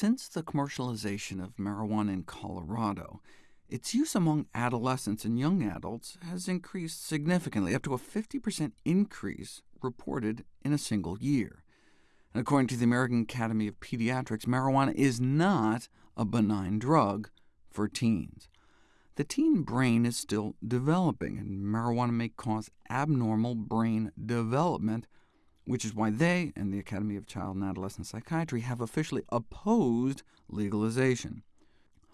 Since the commercialization of marijuana in Colorado, its use among adolescents and young adults has increased significantly, up to a 50% increase reported in a single year. And according to the American Academy of Pediatrics, marijuana is not a benign drug for teens. The teen brain is still developing, and marijuana may cause abnormal brain development, which is why they and the Academy of Child and Adolescent Psychiatry have officially opposed legalization,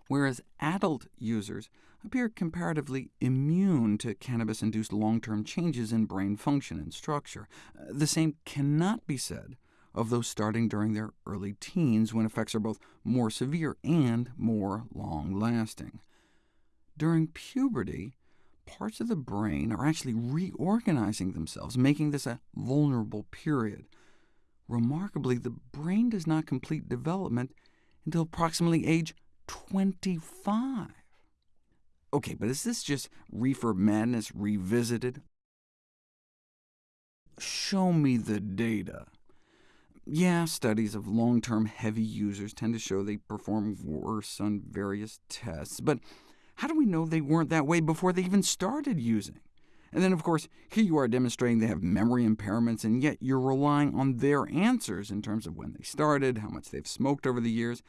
whereas adult users appear comparatively immune to cannabis-induced long-term changes in brain function and structure. Uh, the same cannot be said of those starting during their early teens, when effects are both more severe and more long-lasting. During puberty, parts of the brain are actually reorganizing themselves, making this a vulnerable period. Remarkably, the brain does not complete development until approximately age 25. OK, but is this just reefer madness revisited? Show me the data. Yeah, studies of long-term heavy users tend to show they perform worse on various tests, but how do we know they weren't that way before they even started using? And then, of course, here you are demonstrating they have memory impairments, and yet you're relying on their answers in terms of when they started, how much they've smoked over the years.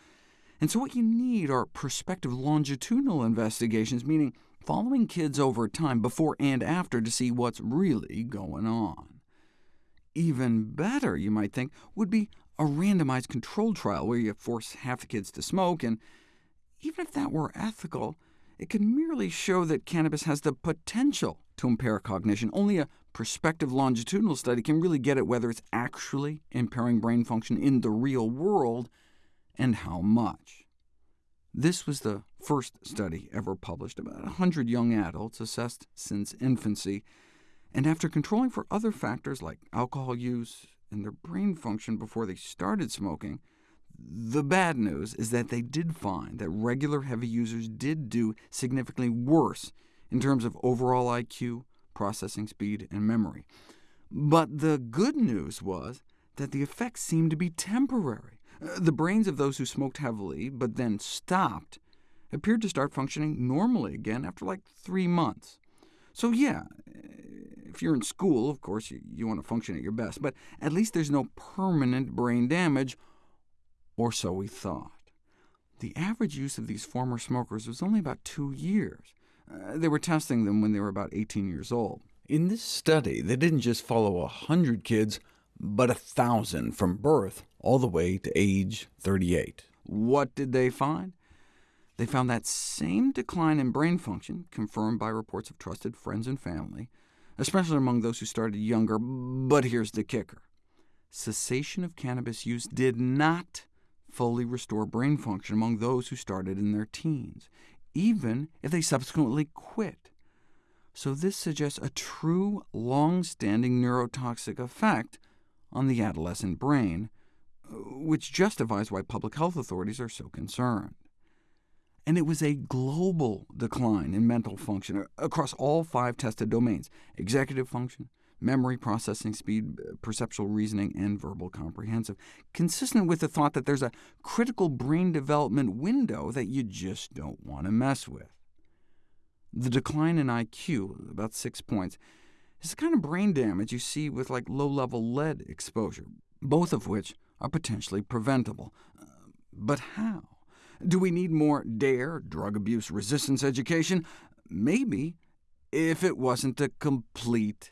And so what you need are prospective longitudinal investigations, meaning following kids over time, before and after, to see what's really going on. Even better, you might think, would be a randomized controlled trial where you force half the kids to smoke, and even if that were ethical, it can merely show that cannabis has the potential to impair cognition. Only a prospective longitudinal study can really get at whether it's actually impairing brain function in the real world, and how much. This was the first study ever published, about 100 young adults assessed since infancy, and after controlling for other factors like alcohol use and their brain function before they started smoking, the bad news is that they did find that regular heavy users did do significantly worse in terms of overall IQ, processing speed, and memory. But the good news was that the effects seemed to be temporary. The brains of those who smoked heavily, but then stopped, appeared to start functioning normally again after like three months. So yeah, if you're in school, of course, you, you want to function at your best, but at least there's no permanent brain damage, or so we thought. The average use of these former smokers was only about two years. Uh, they were testing them when they were about 18 years old. In this study, they didn't just follow 100 kids, but 1,000 from birth all the way to age 38. What did they find? They found that same decline in brain function, confirmed by reports of trusted friends and family, especially among those who started younger, but here's the kicker. Cessation of cannabis use did not fully restore brain function among those who started in their teens, even if they subsequently quit. So this suggests a true, long-standing neurotoxic effect on the adolescent brain, uh, which justifies why public health authorities are so concerned. And it was a global decline in mental function uh, across all five tested domains— executive function, memory, processing speed, perceptual reasoning, and verbal comprehensive, consistent with the thought that there's a critical brain development window that you just don't want to mess with. The decline in IQ, about six points, is the kind of brain damage you see with like low-level lead exposure, both of which are potentially preventable. Uh, but how? Do we need more DARE, drug abuse resistance education? Maybe, if it wasn't a complete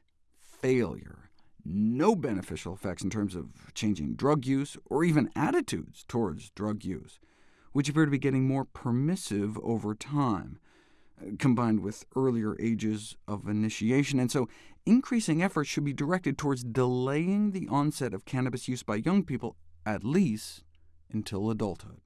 failure. No beneficial effects in terms of changing drug use, or even attitudes towards drug use, which appear to be getting more permissive over time, combined with earlier ages of initiation, and so increasing efforts should be directed towards delaying the onset of cannabis use by young people, at least until adulthood.